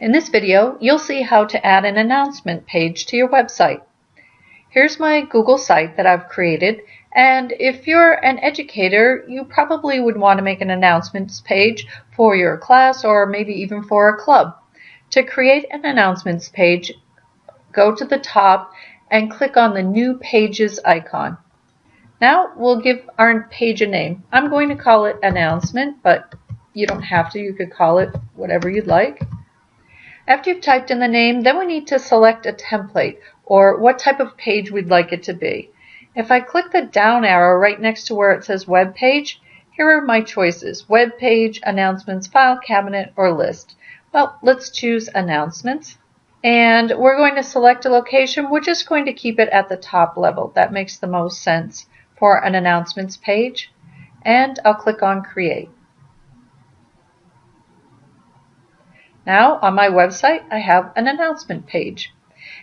In this video, you'll see how to add an announcement page to your website. Here's my Google site that I've created, and if you're an educator, you probably would want to make an announcements page for your class or maybe even for a club. To create an announcements page, go to the top and click on the New Pages icon. Now we'll give our page a name. I'm going to call it Announcement, but you don't have to. You could call it whatever you'd like. After you've typed in the name, then we need to select a template or what type of page we'd like it to be. If I click the down arrow right next to where it says web page, here are my choices, web page, announcements, file cabinet, or list. Well, let's choose announcements. And we're going to select a location. We're just going to keep it at the top level. That makes the most sense for an announcements page. And I'll click on create. Now on my website I have an announcement page.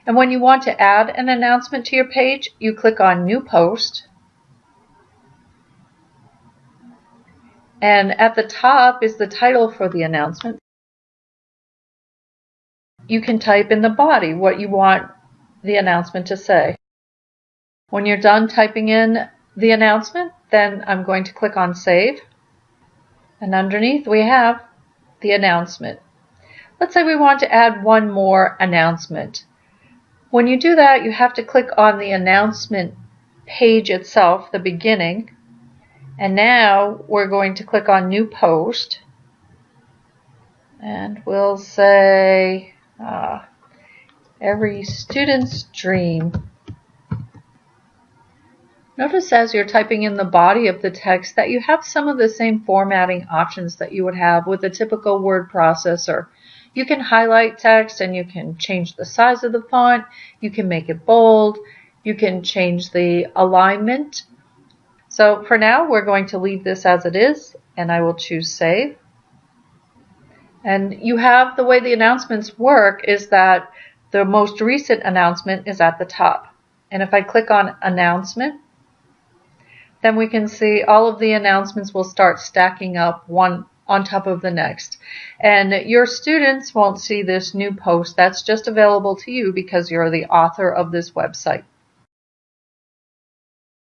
And when you want to add an announcement to your page, you click on New Post. And at the top is the title for the announcement. You can type in the body what you want the announcement to say. When you're done typing in the announcement, then I'm going to click on Save. And underneath we have the announcement. Let's say we want to add one more announcement. When you do that, you have to click on the announcement page itself, the beginning. And now we're going to click on New Post. And we'll say, uh, every student's dream. Notice as you're typing in the body of the text that you have some of the same formatting options that you would have with a typical word processor. You can highlight text and you can change the size of the font. You can make it bold. You can change the alignment. So for now, we're going to leave this as it is and I will choose save. And you have the way the announcements work is that the most recent announcement is at the top. And if I click on announcement, then we can see all of the announcements will start stacking up one on top of the next. And your students won't see this new post. That's just available to you because you're the author of this website.